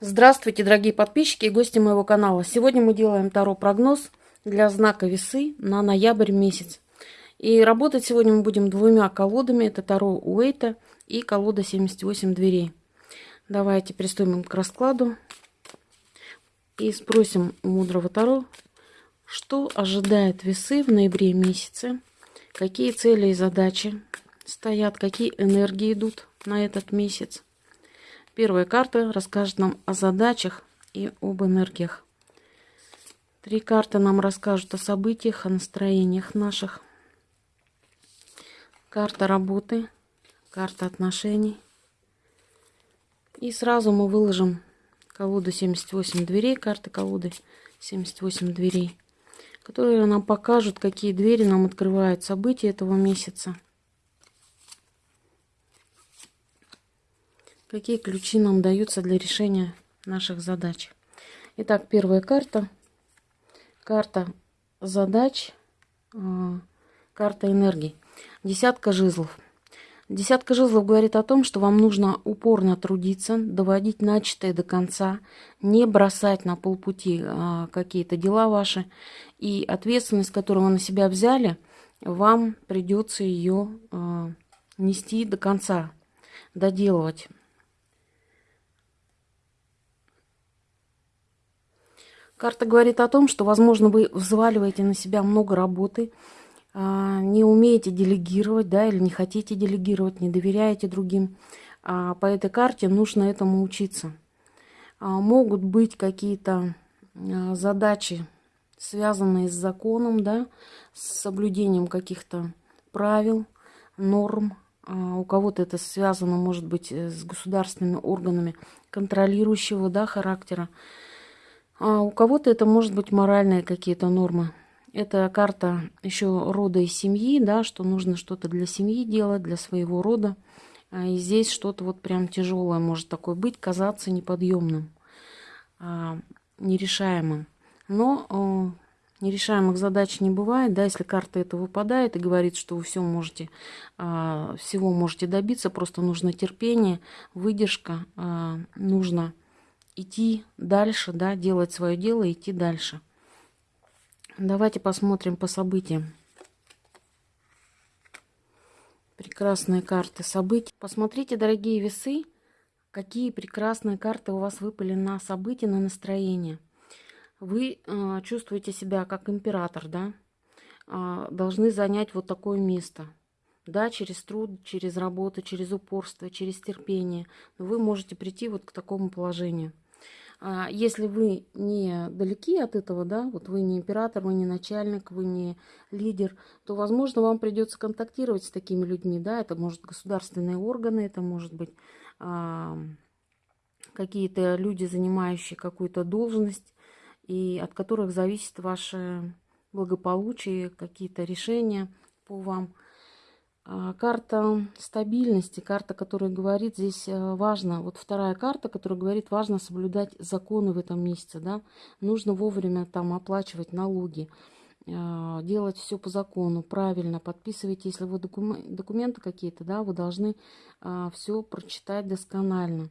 Здравствуйте, дорогие подписчики и гости моего канала. Сегодня мы делаем Таро прогноз для знака весы на ноябрь месяц. И работать сегодня мы будем двумя колодами. Это Таро Уэйта и колода 78 дверей. Давайте приступим к раскладу и спросим у мудрого Таро, что ожидает весы в ноябре месяце, какие цели и задачи стоят, какие энергии идут на этот месяц Первая карта расскажет нам о задачах и об энергиях. Три карты нам расскажут о событиях, о настроениях наших. Карта работы, карта отношений. И сразу мы выложим колоду 78 дверей, карты колоды 78 дверей, которые нам покажут, какие двери нам открывают события этого месяца. Какие ключи нам даются для решения наших задач. Итак, первая карта. Карта задач, а, карта энергии. Десятка жезлов. Десятка жезлов говорит о том, что вам нужно упорно трудиться, доводить начатое до конца, не бросать на полпути а, какие-то дела ваши. И ответственность, которую вы на себя взяли, вам придется ее а, нести до конца, доделывать. Карта говорит о том, что, возможно, вы взваливаете на себя много работы, а, не умеете делегировать, да, или не хотите делегировать, не доверяете другим. А, по этой карте нужно этому учиться. А, могут быть какие-то задачи, связанные с законом, да, с соблюдением каких-то правил, норм. У кого-то это связано, может быть, с государственными органами контролирующего да, характера. А у кого-то это может быть моральные какие-то нормы. Это карта еще рода и семьи, да, что нужно что-то для семьи делать, для своего рода. А, и здесь что-то вот прям тяжелое может такое быть, казаться неподъемным, а, нерешаемым. Но нерешаемых задач не бывает, да, если карта это выпадает и говорит, что вы все можете, всего можете добиться, просто нужно терпение, выдержка, нужно идти дальше, да, делать свое дело идти дальше. Давайте посмотрим по событиям. Прекрасные карты событий. Посмотрите, дорогие весы, какие прекрасные карты у вас выпали на события, на настроение. Вы э, чувствуете себя как император, да? Э, должны занять вот такое место. Да, через труд, через работу, через упорство, через терпение. Вы можете прийти вот к такому положению. А если вы не далеки от этого, да, вот вы не император, вы не начальник, вы не лидер, то, возможно, вам придется контактировать с такими людьми, да, это может государственные органы, это может быть а, какие-то люди, занимающие какую-то должность, и от которых зависит ваше благополучие, какие-то решения по вам – карта стабильности, карта, которая говорит, здесь э, важно, вот вторая карта, которая говорит, важно соблюдать законы в этом месяце, да, нужно вовремя там оплачивать налоги, а, делать все по закону, правильно, подписывайте, если вы документы какие-то, да, вы должны а, все прочитать досконально.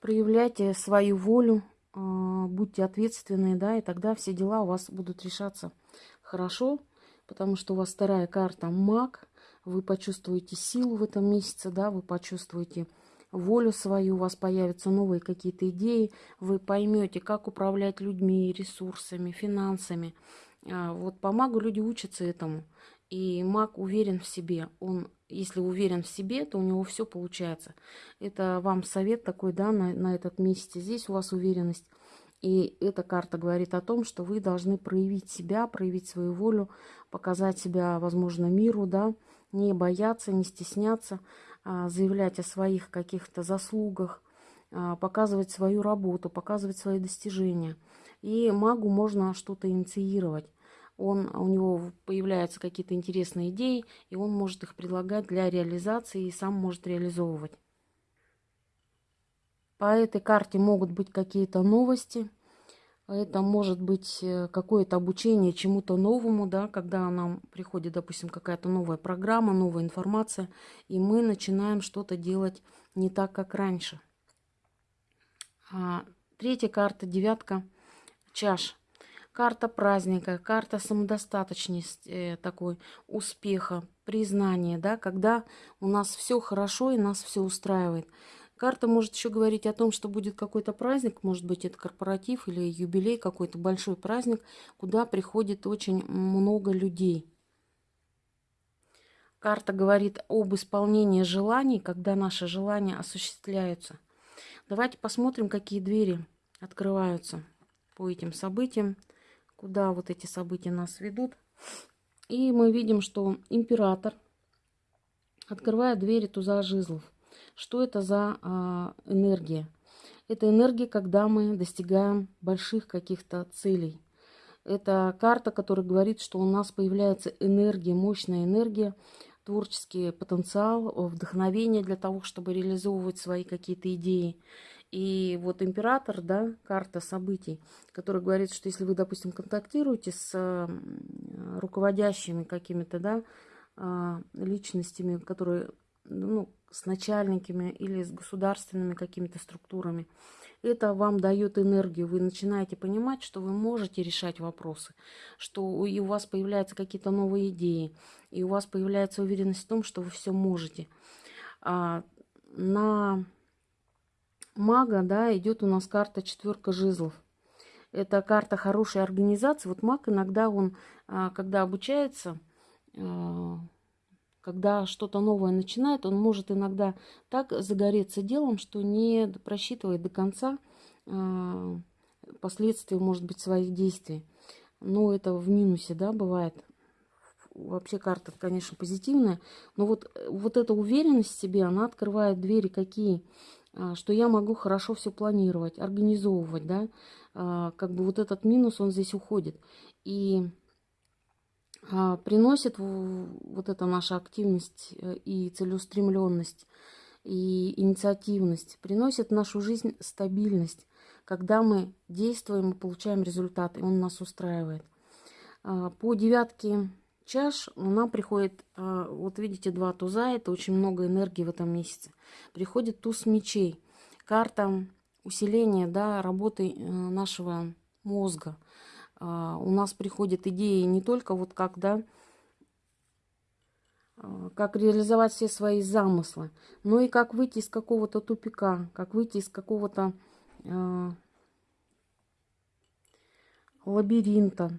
Проявляйте свою волю, будьте ответственны, да, и тогда все дела у вас будут решаться хорошо, потому что у вас вторая карта маг, вы почувствуете силу в этом месяце, да, вы почувствуете волю свою, у вас появятся новые какие-то идеи, вы поймете, как управлять людьми, ресурсами, финансами. А, вот по магу люди учатся этому. И маг уверен в себе. Он, если уверен в себе, то у него все получается. Это вам совет такой, да, на, на этот месяц. Здесь у вас уверенность. И эта карта говорит о том, что вы должны проявить себя, проявить свою волю, показать себя, возможно, миру, да, не бояться, не стесняться, а, заявлять о своих каких-то заслугах, а, показывать свою работу, показывать свои достижения. И магу можно что-то инициировать. Он, у него появляются какие-то интересные идеи, и он может их предлагать для реализации и сам может реализовывать. По этой карте могут быть какие-то новости. Это может быть э, какое-то обучение чему-то новому, да, когда нам приходит, допустим, какая-то новая программа, новая информация, и мы начинаем что-то делать не так, как раньше. А, третья карта, девятка чаш. Карта праздника, карта самодостаточности, э, такой успеха, признания, да, когда у нас все хорошо и нас все устраивает. Карта может еще говорить о том, что будет какой-то праздник, может быть, это корпоратив или юбилей, какой-то большой праздник, куда приходит очень много людей. Карта говорит об исполнении желаний, когда наши желания осуществляются. Давайте посмотрим, какие двери открываются по этим событиям, куда вот эти события нас ведут. И мы видим, что император открывает двери туза жезлов. Что это за а, энергия? Это энергия, когда мы достигаем больших каких-то целей. Это карта, которая говорит, что у нас появляется энергия, мощная энергия, творческий потенциал, вдохновение для того, чтобы реализовывать свои какие-то идеи. И вот император, да, карта событий, которая говорит, что если вы, допустим, контактируете с руководящими какими-то, да, а, личностями, которые, ну, с начальниками или с государственными какими-то структурами, это вам дает энергию. Вы начинаете понимать, что вы можете решать вопросы, что и у вас появляются какие-то новые идеи, и у вас появляется уверенность в том, что вы все можете. А на мага, да, идет у нас карта четверка жезлов. Это карта хорошей организации. Вот маг иногда он, а, когда обучается, а, когда что-то новое начинает, он может иногда так загореться делом, что не просчитывает до конца а, последствия, может быть, своих действий. Но это в минусе, да, бывает. Вообще карта, конечно, позитивная. Но вот, вот эта уверенность в себе, она открывает двери какие? А, что я могу хорошо все планировать, организовывать, да. А, как бы вот этот минус, он здесь уходит. И приносит вот эта наша активность э, и целеустремленность, и инициативность, приносит в нашу жизнь стабильность. Когда мы действуем и получаем результат, и он нас устраивает. А, по девятке чаш нам приходит, а, вот видите, два туза, это очень много энергии в этом месяце. Приходит туз мечей, карта усиления да, работы э, нашего мозга – а, у нас приходят идеи не только вот как, да, а, как реализовать все свои замыслы, но и как выйти из какого-то тупика, как выйти из какого-то э, лабиринта.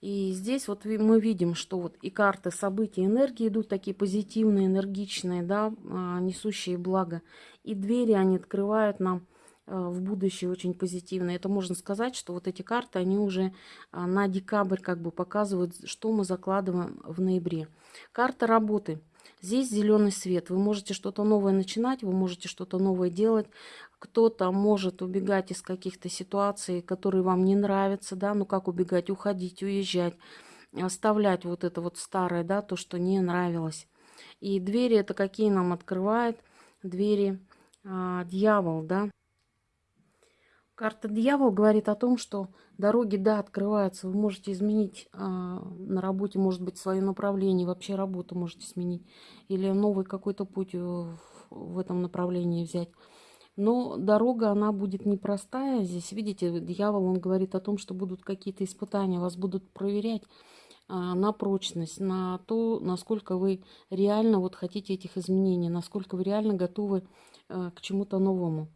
И здесь вот мы видим, что вот и карты событий энергии идут такие позитивные, энергичные, да, несущие благо. И двери они открывают нам в будущее очень позитивно. Это можно сказать, что вот эти карты, они уже а, на декабрь как бы показывают, что мы закладываем в ноябре. Карта работы. Здесь зеленый свет. Вы можете что-то новое начинать, вы можете что-то новое делать. Кто-то может убегать из каких-то ситуаций, которые вам не нравятся, да, ну как убегать, уходить, уезжать, оставлять вот это вот старое, да, то, что не нравилось. И двери это какие нам открывает? Двери а, дьявол, да. Карта дьявол говорит о том, что дороги, да, открываются. Вы можете изменить э, на работе, может быть, свое направление, вообще работу можете сменить. Или новый какой-то путь в, в этом направлении взять. Но дорога, она будет непростая. Здесь, видите, дьявол, он говорит о том, что будут какие-то испытания, вас будут проверять э, на прочность, на то, насколько вы реально вот хотите этих изменений, насколько вы реально готовы э, к чему-то новому.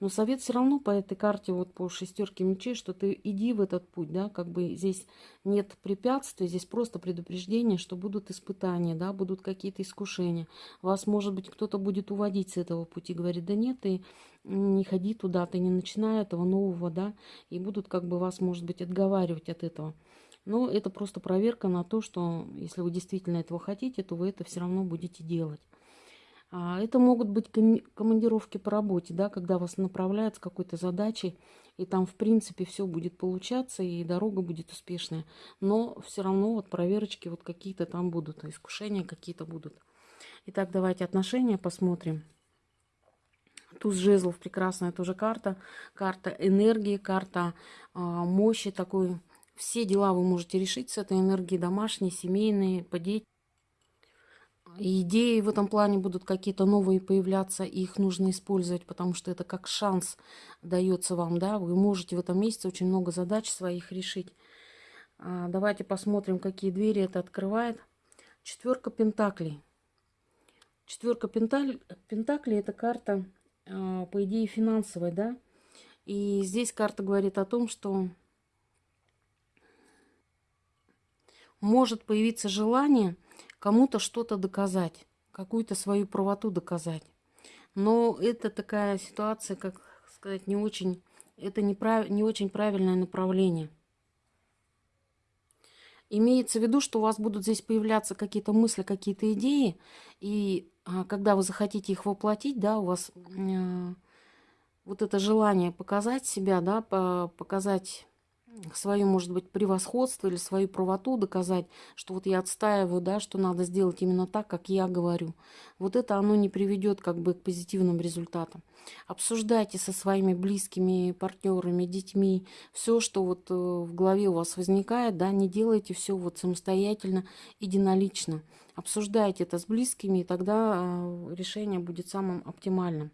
Но совет все равно по этой карте, вот по шестерке мечей, что ты иди в этот путь, да, как бы здесь нет препятствий, здесь просто предупреждение, что будут испытания, да, будут какие-то искушения. Вас, может быть, кто-то будет уводить с этого пути, говорит, да нет, ты не ходи туда, ты не начинай этого нового, да, и будут как бы вас, может быть, отговаривать от этого. Но это просто проверка на то, что если вы действительно этого хотите, то вы это все равно будете делать. А, это могут быть командировки по работе, да, когда вас направляют с какой-то задачей, и там, в принципе, все будет получаться, и дорога будет успешная. Но все равно вот проверочки вот какие-то там будут, искушения какие-то будут. Итак, давайте отношения посмотрим. Туз жезлов, прекрасная тоже карта. Карта энергии, карта э, мощи такой. Все дела вы можете решить с этой энергией, домашние, семейные, по Идеи в этом плане будут какие-то новые появляться, и их нужно использовать, потому что это как шанс дается вам, да, вы можете в этом месяце очень много задач своих решить. А, давайте посмотрим, какие двери это открывает. Четверка пентаклей. Четверка пентаклей это карта, а, по идее, финансовая, да. И здесь карта говорит о том, что может появиться желание кому-то что-то доказать, какую-то свою правоту доказать. Но это такая ситуация, как сказать, не очень, это не, прав, не очень правильное направление. Имеется в виду, что у вас будут здесь появляться какие-то мысли, какие-то идеи, и а, когда вы захотите их воплотить, да, у вас э, вот это желание показать себя, да, по, показать свое, может быть, превосходство или свою правоту доказать, что вот я отстаиваю, да, что надо сделать именно так, как я говорю. Вот это оно не приведет как бы к позитивным результатам. Обсуждайте со своими близкими партнерами, детьми все, что вот э, в голове у вас возникает, да, не делайте все вот самостоятельно, единолично. Обсуждайте это с близкими, и тогда э, решение будет самым оптимальным.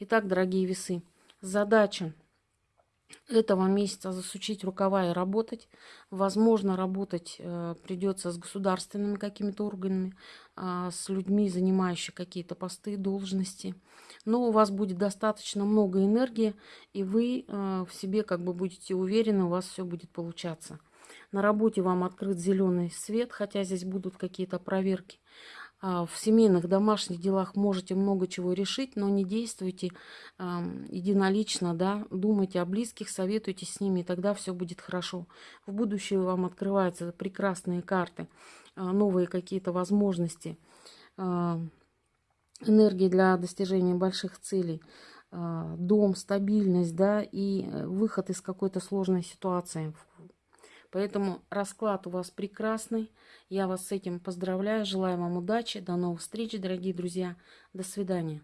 Итак, дорогие весы, задача этого месяца засучить рукава и работать. Возможно, работать э, придется с государственными какими-то органами, э, с людьми, занимающими какие-то посты, должности. Но у вас будет достаточно много энергии, и вы э, в себе как бы будете уверены, у вас все будет получаться. На работе вам открыт зеленый свет, хотя здесь будут какие-то проверки. А, в семейных, домашних делах можете много чего решить, но не действуйте единолично, да, думайте о близких, советуйтесь с ними, и тогда все будет хорошо. В будущее вам открываются прекрасные карты, а, новые какие-то возможности, а, энергии для достижения больших целей, дом, стабильность, да, и э, выход из какой-то сложной ситуации, Поэтому расклад у вас прекрасный. Я вас с этим поздравляю. Желаю вам удачи. До новых встреч, дорогие друзья. До свидания.